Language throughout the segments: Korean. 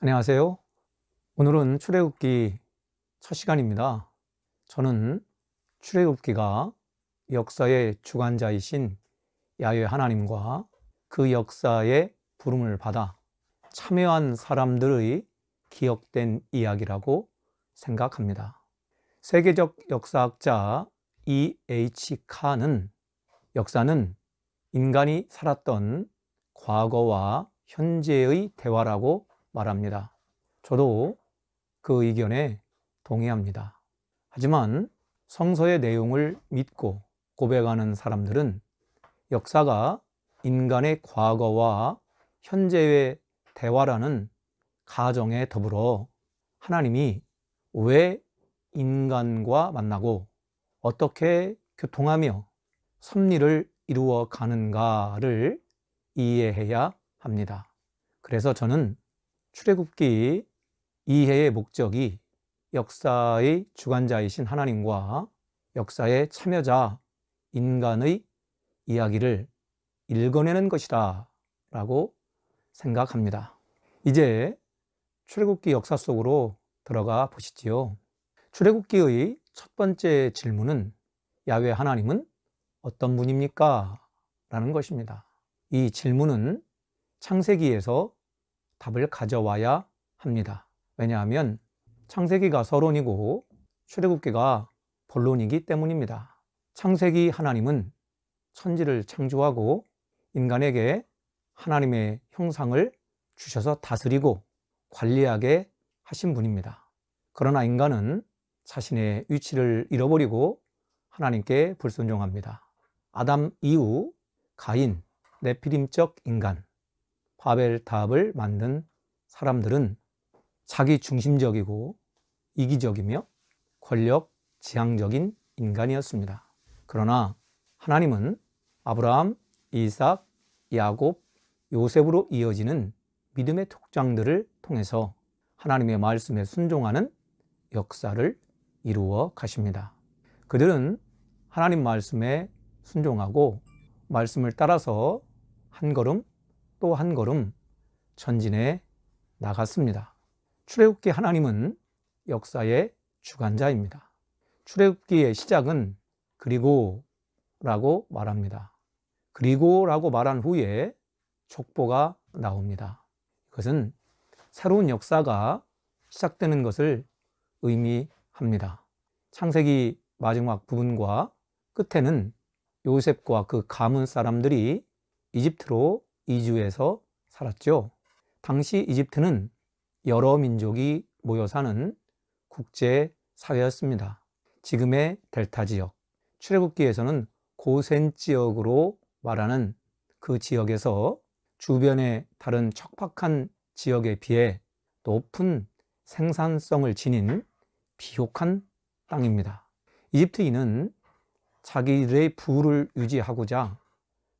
안녕하세요. 오늘은 출애굽기 첫 시간입니다. 저는 출애굽기가 역사의 주관자이신 야훼 하나님과 그 역사의 부름을 받아 참여한 사람들의 기억된 이야기라고 생각합니다. 세계적 역사학자 E.H. 칸은 역사는 인간이 살았던 과거와 현재의 대화라고 말합니다. 저도 그 의견에 동의합니다. 하지만 성서의 내용을 믿고 고백하는 사람들은 역사가 인간의 과거와 현재의 대화라는 가정에 더불어 하나님이 왜 인간과 만나고 어떻게 교통하며 섭리를 이루어 가는가를 이해해야 합니다. 그래서 저는 출애굽기 이해의 목적이 역사의 주관자이신 하나님과 역사의 참여자 인간의 이야기를 읽어내는 것이다 라고 생각합니다. 이제 출애굽기 역사 속으로 들어가 보시지요. 출애굽기의 첫 번째 질문은 야외 하나님은 어떤 분입니까? 라는 것입니다. 이 질문은 창세기에서 답을 가져와야 합니다. 왜냐하면 창세기가 서론이고 출애굽기가 본론이기 때문입니다. 창세기 하나님은 천지를 창조하고 인간에게 하나님의 형상을 주셔서 다스리고 관리하게 하신 분입니다. 그러나 인간은 자신의 위치를 잃어버리고 하나님께 불순종합니다. 아담 이후 가인, 네피림적 인간, 바벨탑을 만든 사람들은 자기 중심적이고 이기적이며 권력 지향적인 인간이었습니다. 그러나 하나님은 아브라함, 이삭, 야곱, 요셉으로 이어지는 믿음의 족장들을 통해서 하나님의 말씀에 순종하는 역사를 이루어 가십니다. 그들은 하나님 말씀에 순종하고 말씀을 따라서 한 걸음 또 한 걸음 전진해 나갔습니다. 출애굽기 하나님은 역사의 주관자입니다. 출애굽기의 시작은 그리고 라고 말합니다. 그리고 라고 말한 후에 족보가 나옵니다. 이것은 새로운 역사가 시작되는 것을 의미합니다. 창세기 마지막 부분과 끝에는 요셉과 그 가문 사람들이 이집트로 이주해서 살았죠. 당시 이집트는 여러 민족이 모여 사는 국제 사회였습니다. 지금의 델타 지역, 출애굽기에서는 고센 지역으로 말하는 그 지역에서 주변의 다른 척박한 지역에 비해 높은 생산성을 지닌 비옥한 땅입니다. 이집트인은 자기들의 부를 유지하고자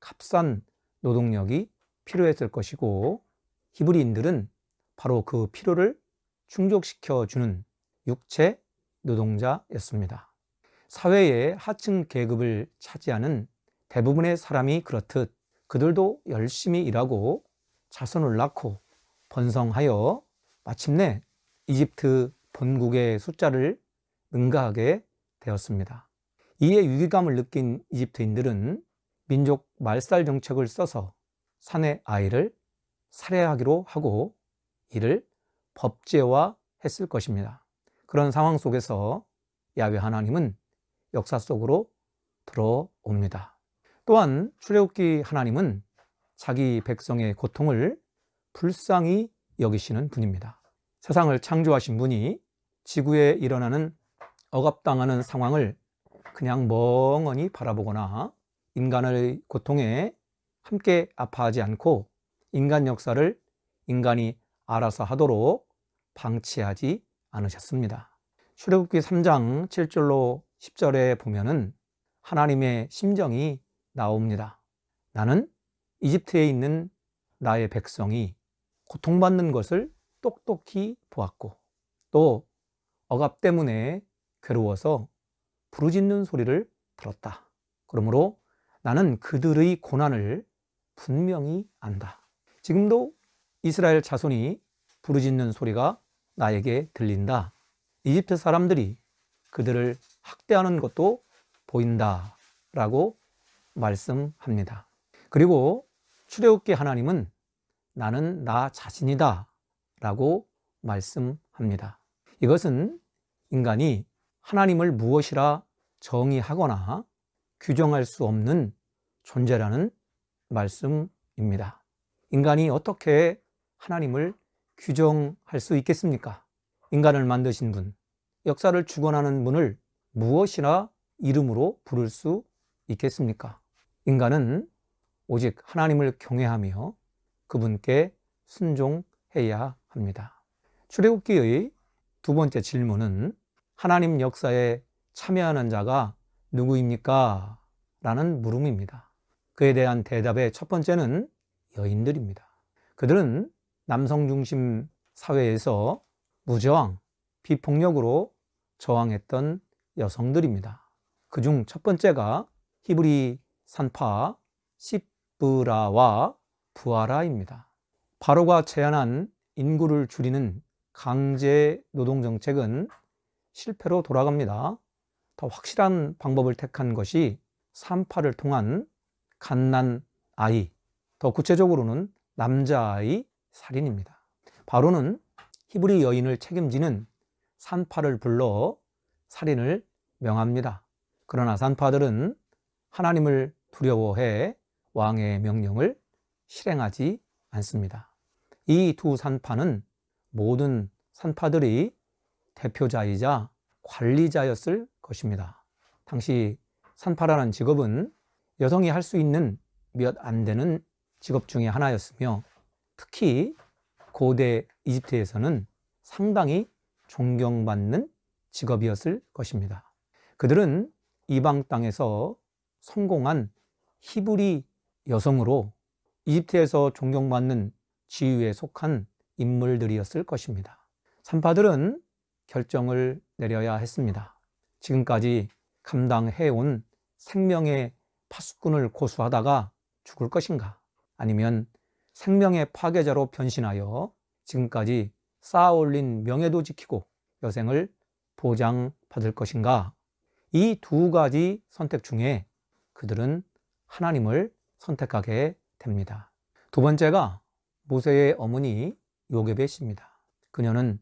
값싼 노동력이 필요했을 것이고 히브리인들은 바로 그 필요를 충족시켜 주는 육체 노동자였습니다. 사회의 하층 계급을 차지하는 대부분의 사람이 그렇듯 그들도 열심히 일하고 자손을 낳고 번성하여 마침내 이집트 본국의 숫자를 능가하게 되었습니다. 이에 위기감을 느낀 이집트인들은 민족 말살 정책을 써서 사내 아이를 살해하기로 하고 이를 법제화 했을 것입니다. 그런 상황 속에서 야외 하나님은 역사 속으로 들어옵니다. 또한 출애굽기 하나님은 자기 백성의 고통을 불쌍히 여기시는 분입니다. 세상을 창조하신 분이 지구에 일어나는 억압당하는 상황을 그냥 멍하니 바라보거나 인간의 고통에 함께 아파하지 않고 인간 역사를 인간이 알아서 하도록 방치하지 않으셨습니다. 출애굽기 3장 7절로 10절에 보면은 하나님의 심정이 나옵니다. 나는 이집트에 있는 나의 백성이 고통받는 것을 똑똑히 보았고 또 억압 때문에 괴로워서 부르짖는 소리를 들었다. 그러므로 나는 그들의 고난을 분명히 안다. 지금도 이스라엘 자손이 부르짖는 소리가 나에게 들린다. 이집트 사람들이 그들을 학대하는 것도 보인다. 라고 말씀합니다. 그리고 출애굽기 하나님은 나는 나 자신이다. 라고 말씀합니다. 이것은 인간이 하나님을 무엇이라 정의하거나 규정할 수 없는 존재라는 말씀입니다. 인간이 어떻게 하나님을 규정할 수 있겠습니까? 인간을 만드신 분, 역사를 주관하는 분을 무엇이라 이름으로 부를 수 있겠습니까? 인간은 오직 하나님을 경외하며 그분께 순종해야 합니다. 출애굽기의 두 번째 질문은 하나님 역사에 참여하는 자가 누구입니까? 라는 물음입니다. 그에 대한 대답의 첫 번째는 여인들입니다. 그들은 남성 중심 사회에서 무저항, 비폭력으로 저항했던 여성들입니다. 그 중 첫 번째가 히브리 산파 시브라와 부하라입니다. 바로가 제안한 인구를 줄이는 강제 노동 정책은 실패로 돌아갑니다. 더 확실한 방법을 택한 것이 산파를 통한 갓난 아이, 더 구체적으로는 남자아이 살인입니다. 바로는 히브리 여인을 책임지는 산파를 불러 살인을 명합니다. 그러나 산파들은 하나님을 두려워해 왕의 명령을 실행하지 않습니다. 이 두 산파는 모든 산파들이 대표자이자 관리자였을 것입니다. 당시 산파라는 직업은 여성이 할 수 있는 몇 안 되는 직업 중의 하나였으며 특히 고대 이집트에서는 상당히 존경받는 직업이었을 것입니다. 그들은 이방 땅에서 성공한 히브리 여성으로 이집트에서 존경받는 지위에 속한 인물들이었을 것입니다. 산파들은 결정을 내려야 했습니다. 지금까지 감당해온 생명의 파수꾼을 고수하다가 죽을 것인가? 아니면 생명의 파괴자로 변신하여 지금까지 쌓아올린 명예도 지키고 여생을 보장받을 것인가? 이 두 가지 선택 중에 그들은 하나님을 선택하게 됩니다. 두 번째가 모세의 어머니 요게벳 씨입니다. 그녀는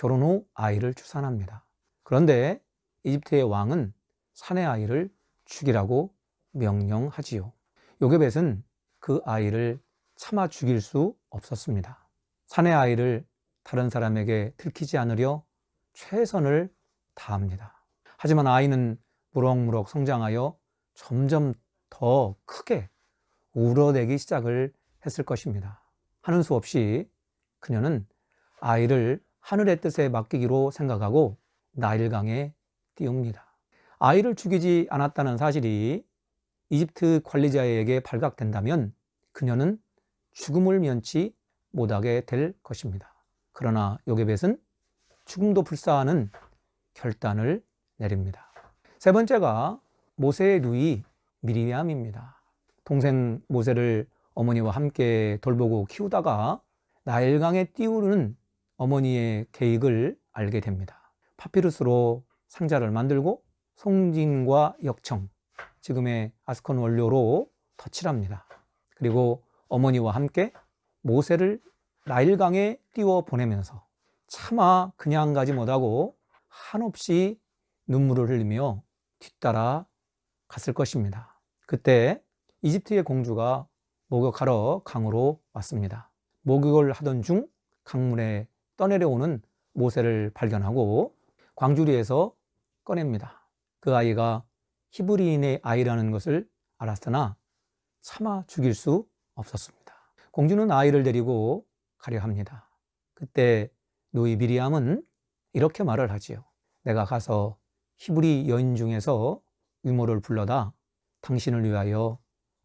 결혼 후 아이를 출산합니다. 그런데 이집트의 왕은 사내 아이를 죽이라고 명령하지요. 요게벳은 그 아이를 참아 죽일 수 없었습니다. 사내 아이를 다른 사람에게 들키지 않으려 최선을 다합니다. 하지만 아이는 무럭무럭 성장하여 점점 더 크게 울어대기 시작을 했을 것입니다. 하는 수 없이 그녀는 아이를 하늘의 뜻에 맡기기로 생각하고 나일강에 띄웁니다. 아이를 죽이지 않았다는 사실이 이집트 관리자에게 발각된다면 그녀는 죽음을 면치 못하게 될 것입니다. 그러나 요게벳은 죽음도 불사하는 결단을 내립니다. 세 번째가 모세의 누이 미리암입니다. 동생 모세를 어머니와 함께 돌보고 키우다가 나일강에 띄우는 어머니의 계획을 알게 됩니다. 파피루스로 상자를 만들고 송진과 역청, 지금의 아스콘 원료로 덧칠합니다. 그리고 어머니와 함께 모세를 나일강에 띄워 보내면서 차마 그냥 가지 못하고 한없이 눈물을 흘리며 뒤따라 갔을 것입니다. 그때 이집트의 공주가 목욕하러 강으로 왔습니다. 목욕을 하던 중 강물에 떠내려오는 모세를 발견하고 광주리에서 꺼냅니다. 그 아이가 히브리인의 아이라는 것을 알았으나 차마 죽일 수 없었습니다. 공주는 아이를 데리고 가려 합니다. 그때 노이 미리암은 이렇게 말을 하지요. 내가 가서 히브리 여인 중에서 유모를 불러다 당신을 위하여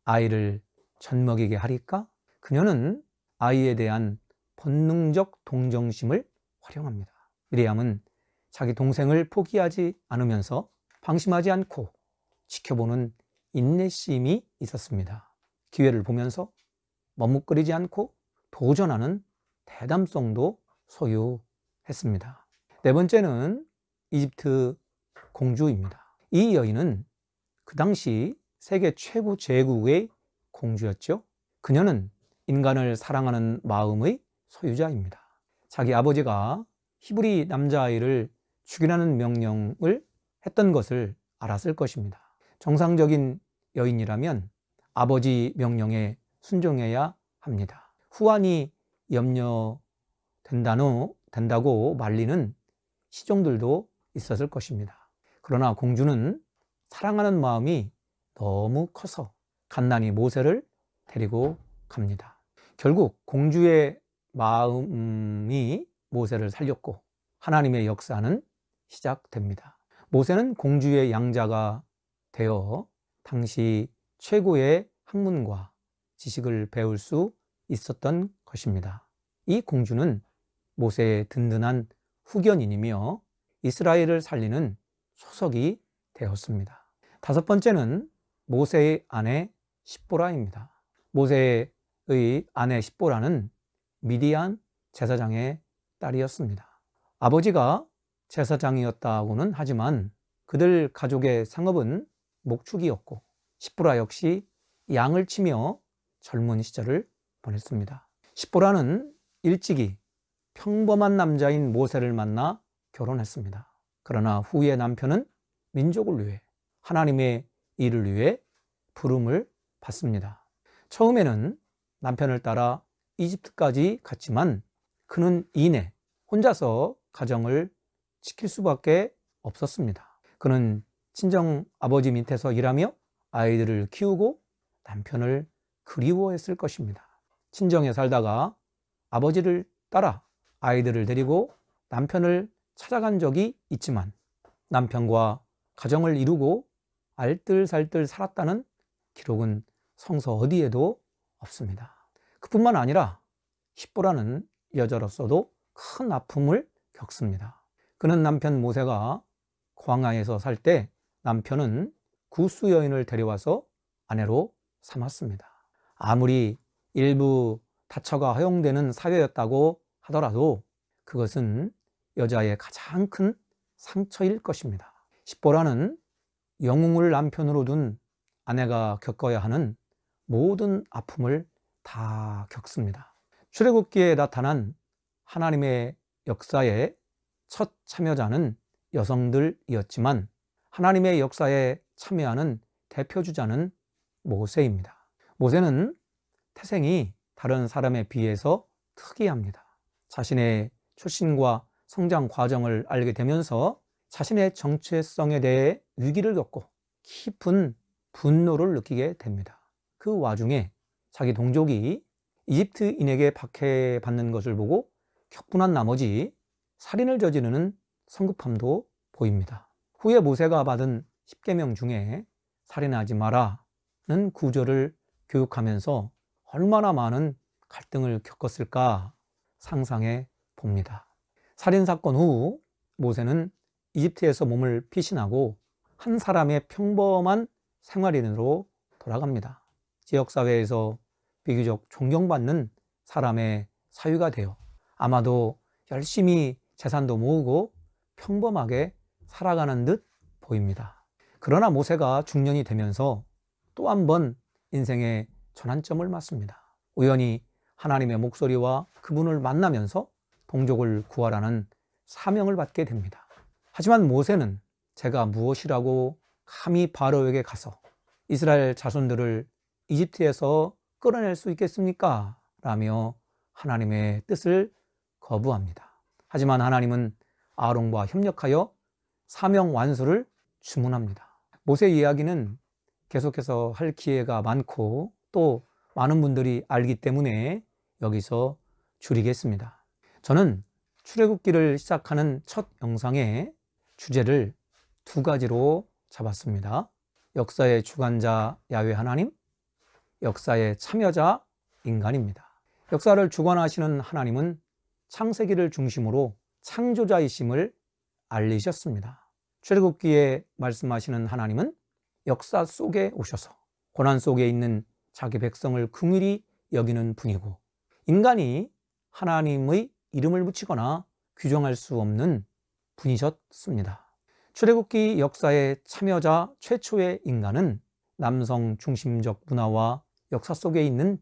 아이를 젖먹이게 하리까? 그녀는 아이에 대한 본능적 동정심을 활용합니다. 미리암은 자기 동생을 포기하지 않으면서 방심하지 않고 지켜보는 인내심이 있었습니다. 기회를 보면서 머뭇거리지 않고 도전하는 대담성도 소유했습니다. 네 번째는 이집트 공주입니다. 이 여인은 그 당시 세계 최고 제국의 공주였죠. 그녀는 인간을 사랑하는 마음의 소유자입니다. 자기 아버지가 히브리 남자아이를 죽이라는 명령을 했던 것을 알았을 것입니다. 정상적인 여인이라면 아버지 명령에 순종해야 합니다. 후환이 염려된다노, 된다고 말리는 시종들도 있었을 것입니다. 그러나 공주는 사랑하는 마음이 너무 커서 간난히 모세를 데리고 갑니다. 결국 공주의 마음이 모세를 살렸고 하나님의 역사는 시작됩니다. 모세는 공주의 양자가 되어 당시 최고의 학문과 지식을 배울 수 있었던 것입니다. 이 공주는 모세의 든든한 후견인이며 이스라엘을 살리는 소석이 되었습니다. 다섯 번째는 모세의 아내 십보라입니다. 모세의 아내 십보라는 미디안 제사장의 딸이었습니다. 아버지가 제사장이었다고는 하지만 그들 가족의 상업은 목축이었고 십보라 역시 양을 치며 젊은 시절을 보냈습니다. 십보라는 일찍이 평범한 남자인 모세를 만나 결혼했습니다. 그러나 후에 남편은 민족을 위해 하나님의 일을 위해 부름을 받습니다. 처음에는 남편을 따라 이집트까지 갔지만 그는 이내 혼자서 가정을 지킬 수밖에 없었습니다. 그는 친정 아버지 밑에서 일하며 아이들을 키우고 남편을 그리워했을 것입니다. 친정에 살다가 아버지를 따라 아이들을 데리고 남편을 찾아간 적이 있지만 남편과 가정을 이루고 알뜰살뜰 살았다는 기록은 성서 어디에도 없습니다. 그뿐만 아니라 십보라는 여자로서도 큰 아픔을 겪습니다. 그는 남편 모세가 광야에서 살 때 남편은 구수 여인을 데려와서 아내로 삼았습니다. 아무리 일부 다처가 허용되는 사회였다고 하더라도 그것은 여자의 가장 큰 상처일 것입니다. 십보라는 영웅을 남편으로 둔 아내가 겪어야 하는 모든 아픔을 다 겪습니다. 출애굽기에 나타난 하나님의 역사의 첫 참여자는 여성들이었지만 하나님의 역사에 참여하는 대표주자는 모세입니다. 모세는 태생이 다른 사람에 비해서 특이합니다. 자신의 출신과 성장 과정을 알게 되면서 자신의 정체성에 대해 위기를 겪고 깊은 분노를 느끼게 됩니다. 그 와중에 자기 동족이 이집트인에게 박해받는 것을 보고 격분한 나머지 살인을 저지르는 성급함도 보입니다. 후에 모세가 받은 10계명 중에 살인하지 마라는 구절을 교육하면서 얼마나 많은 갈등을 겪었을까 상상해 봅니다. 살인사건 후 모세는 이집트에서 몸을 피신하고 한 사람의 평범한 생활인으로 돌아갑니다. 지역사회에서 비교적 존경받는 사람의 사유가 되어 아마도 열심히 재산도 모으고 평범하게 살아가는 듯 보입니다. 그러나 모세가 중년이 되면서 또 한 번 인생의 전환점을 맞습니다. 우연히 하나님의 목소리와 그분을 만나면서 동족을 구하라는 사명을 받게 됩니다. 하지만 모세는 제가 무엇이라고 감히 바로에게 가서 이스라엘 자손들을 이집트에서 끌어낼 수 있겠습니까? 라며 하나님의 뜻을 거부합니다. 하지만 하나님은 아론과 협력하여 사명 완수를 주문합니다. 모세 이야기는 계속해서 할 기회가 많고 또 많은 분들이 알기 때문에 여기서 줄이겠습니다. 저는 출애굽기를 시작하는 첫 영상의 주제를 두 가지로 잡았습니다. 역사의 주관자 야외 하나님, 역사의 참여자 인간입니다. 역사를 주관하시는 하나님은 창세기를 중심으로 창조자이심을 알리셨습니다. 출애굽기에 말씀하시는 하나님은 역사 속에 오셔서 고난 속에 있는 자기 백성을 긍휼히 여기는 분이고 인간이 하나님의 이름을 붙이거나 규정할 수 없는 분이셨습니다. 출애굽기 역사의 참여자 최초의 인간은 남성 중심적 문화와 역사 속에 있는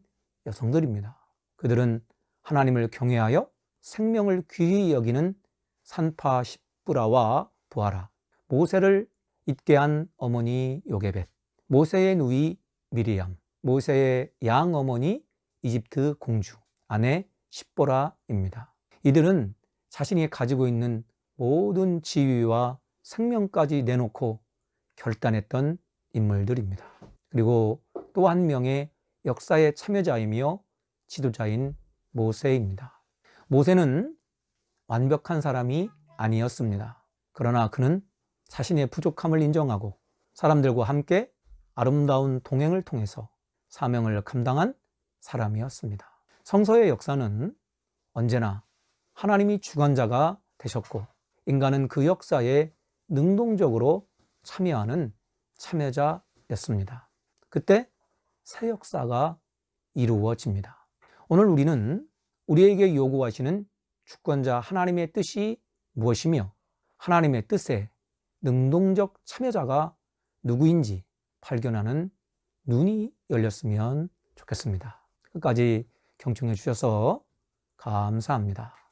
여성들입니다. 그들은 하나님을 경외하여 생명을 귀히 여기는 산파 십부라와 부하라, 모세를 잊게 한 어머니 요게벳, 모세의 누이 미리암, 모세의 양 어머니 이집트 공주, 아내 십보라입니다. 이들은 자신이 가지고 있는 모든 지위와 생명까지 내놓고 결단했던 인물들입니다. 그리고 또 한 명의 역사의 참여자이며 지도자인 모세입니다. 모세는 완벽한 사람이 아니었습니다. 그러나 그는 자신의 부족함을 인정하고 사람들과 함께 아름다운 동행을 통해서 사명을 감당한 사람이었습니다. 성서의 역사는 언제나 하나님이 주관자가 되셨고 인간은 그 역사에 능동적으로 참여하는 참여자였습니다. 그때 새 역사가 이루어집니다. 오늘 우리는 우리에게 요구하시는 주권자 하나님의 뜻이 무엇이며 하나님의 뜻에 능동적 참여자가 누구인지 발견하는 눈이 열렸으면 좋겠습니다. 끝까지 경청해 주셔서 감사합니다.